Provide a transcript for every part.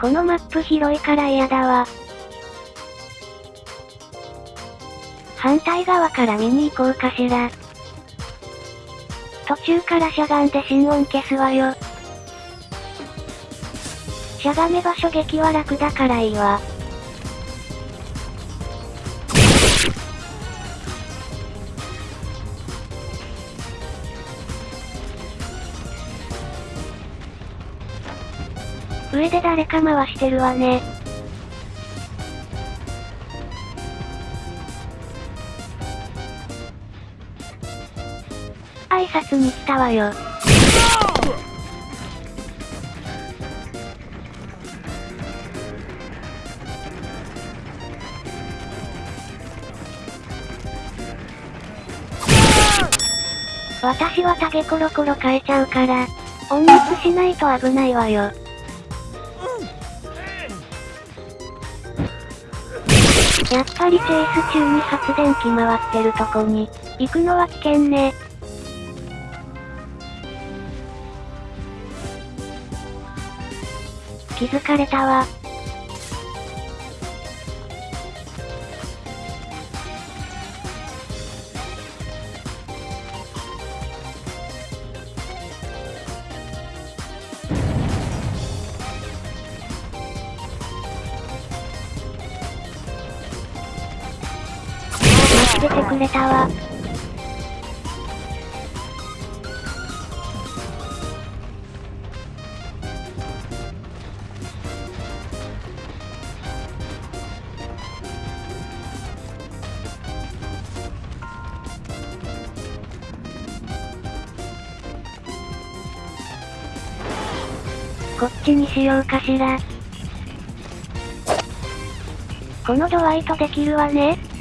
このマップ広いから嫌だわ。反対側から見に行こうかしら。途中からしゃがんで心音消すわよ。しゃがめ場所撃は楽だからいいわ。上で誰か回してるわね。挨拶に来たわよ。私はタゲコロコロ変えちゃうから、温熱しないと危ないわよ。はりチェイス中に発電機回ってるとこに、行くのは危険ね。気づかれたわ。ててくれたわ。こっちにしようかしら。このドワイトできるわね。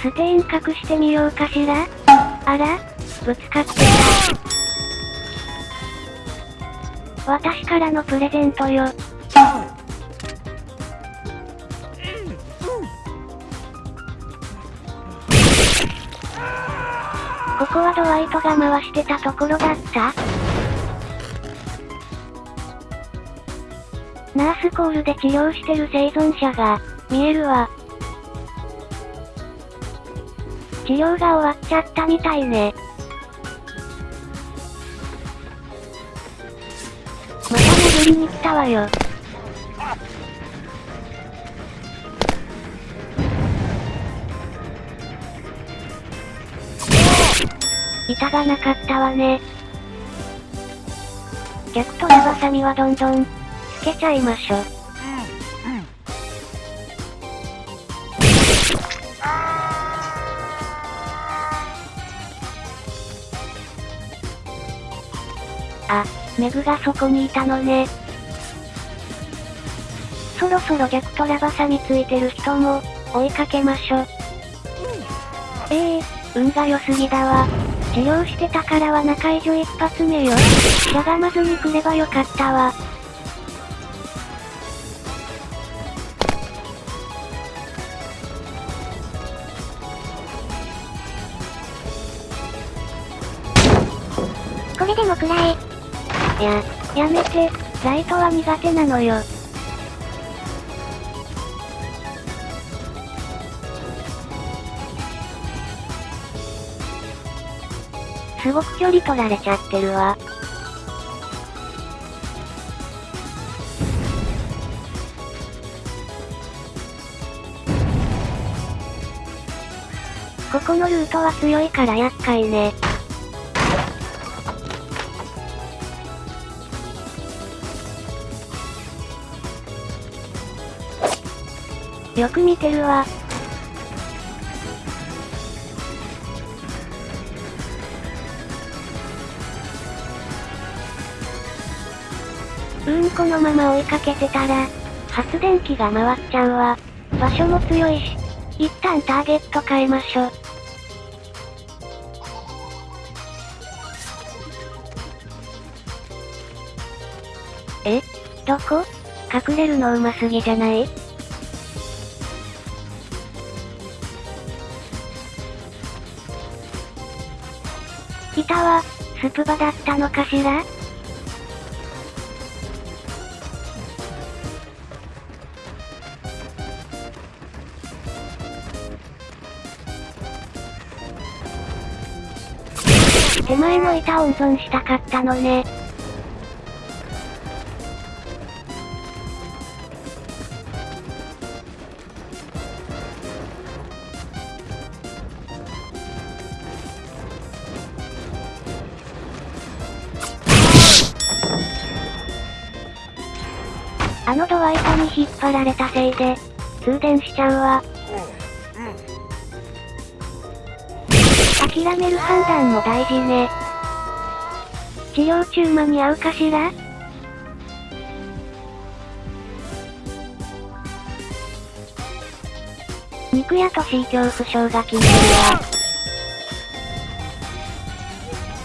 ステイン隠してみようかしら？あら？ぶつかってた。私からのプレゼントよ。ここはドワイトが回してたところだった？ナースコールで治療してる生存者が、見えるわ。治療が終わっちゃったみたいね。また殴りに来たわよ。板がなかったわね。逆とラバサミはどんどん、つけちゃいましょ。あ、メグがそこにいたのね。そろそろ逆トラバサミついてる人も、追いかけましょ。ええー、運が良すぎだわ。治療してたからは中以上一発目よ。しゃがまずに来ればよかったわ。これでも食らえ。や、やめて、ライトは苦手なのよ。すごく距離取られちゃってるわ。ここのルートは強いから厄介ね。よく見てるわ。うーんこのまま追いかけてたら、発電機が回っちゃうわ。場所も強いし。一旦ターゲット変えましょ。え？どこ？隠れるの上手すぎじゃない？スプバだったのかしら？手前の板温存したかったのね。あのドワイトに引っ張られたせいで、通電しちゃうわ。諦める判断も大事ね。治療中間に合うかしら？肉屋とし恐怖症が効いてるわ。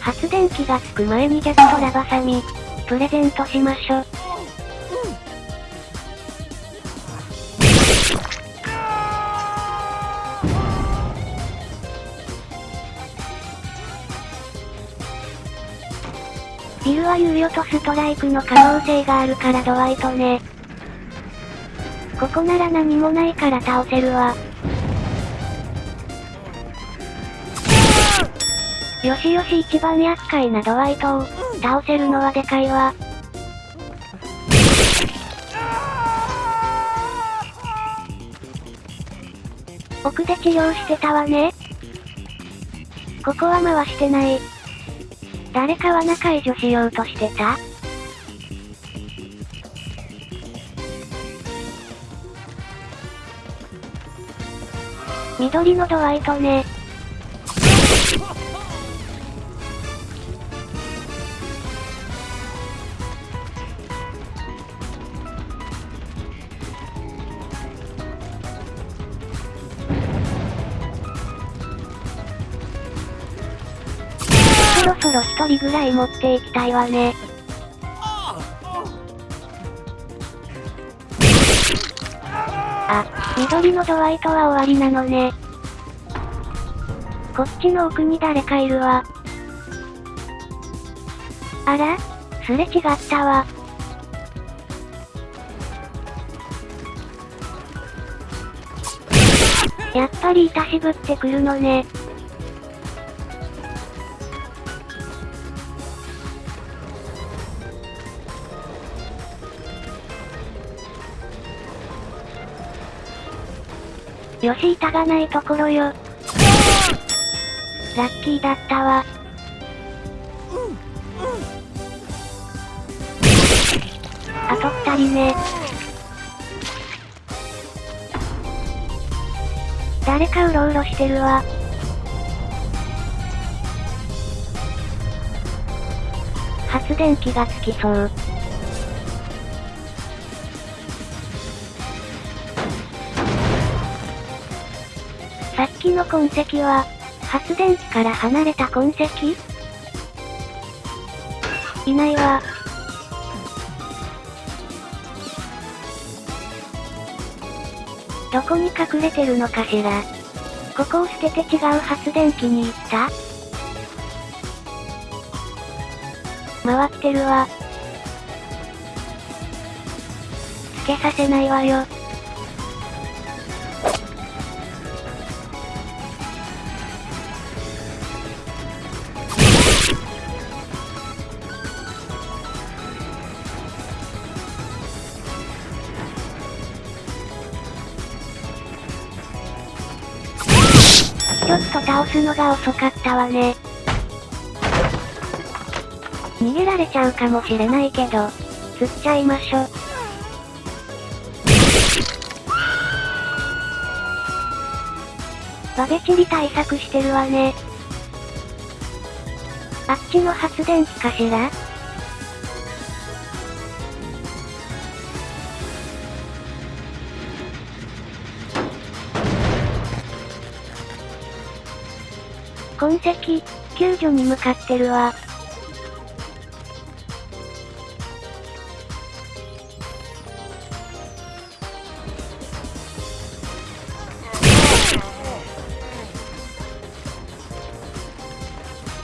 発電機がつく前にジャクトラバサミ、プレゼントしましょ。ビルは猶予とストライクの可能性があるからドワイトね。ここなら何もないから倒せるわ。よしよし一番厄介なドワイトを、倒せるのはでかいわ。奥で治療してたわね。ここは回してない。誰か罠解除しようとしてた？緑のドワイトね。ろそろ一人ぐらい持っていきたいわね。あ、緑のドワイトは終わりなのね。こっちの奥に誰かいるわ。あらすれ違ったわ。やっぱりいたしぶってくるのね。よし板がないところよ。ラッキーだったわ。あと二人ね。誰かうろうろしてるわ。発電機がつきそう。さっきの痕跡は、発電機から離れた痕跡？いないわ。どこに隠れてるのかしら？ここを捨てて違う発電機に行った？回ってるわ。つけさせないわよ。ちょっと倒すのが遅かったわね。逃げられちゃうかもしれないけど、釣っちゃいましょ。バベチリ対策してるわね。あっちの発電機かしら？痕跡、救助に向かってるわ。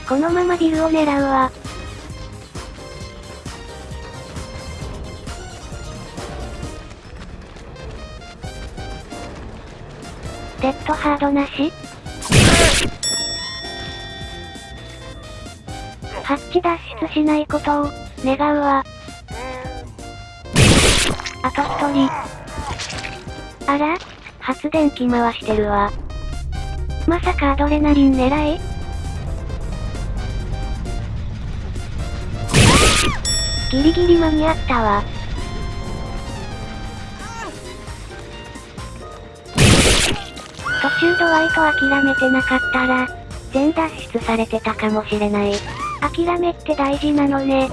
このままビルを狙うわ。デッドハードなし？ハッチ脱出しないことを、願うわ。あと一人。あら？発電機回してるわ。まさかアドレナリン狙いギリギリ間に合ったわ。途中ドワイト諦めてなかったら、全脱出されてたかもしれない。諦めって大事なのね。